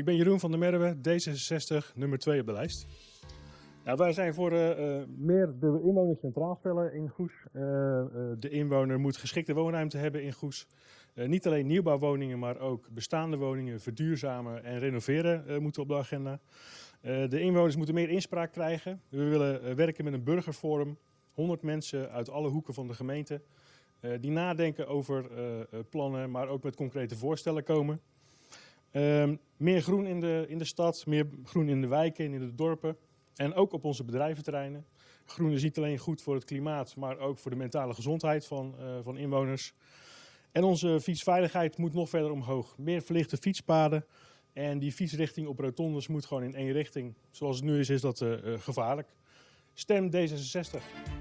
Ik ben Jeroen van der Merwe, D66, nummer 2 op de lijst. Nou, wij zijn voor uh, meer de inwoner centraal stellen in Goes. Uh, de inwoner moet geschikte woonruimte hebben in Goes. niet alleen nieuwbouwwoningen, maar ook bestaande woningen verduurzamen en renoveren moeten op de agenda. de inwoners moeten meer inspraak krijgen. We willen werken met een burgerforum. 100 mensen uit alle hoeken van de gemeente. die nadenken over plannen, maar ook met concrete voorstellen komen. Ehm, meer groen in de, in de stad, meer groen in de wijken en in de dorpen. En ook op onze bedrijventerreinen. Groen is niet alleen goed voor het klimaat, maar ook voor de mentale gezondheid van, uh, van inwoners. En onze fietsveiligheid moet nog verder omhoog. Meer verlichte fietspaden. En die fietsrichting op rotondes moet gewoon in één richting. Zoals het nu is, is dat uh, gevaarlijk. Stem D66.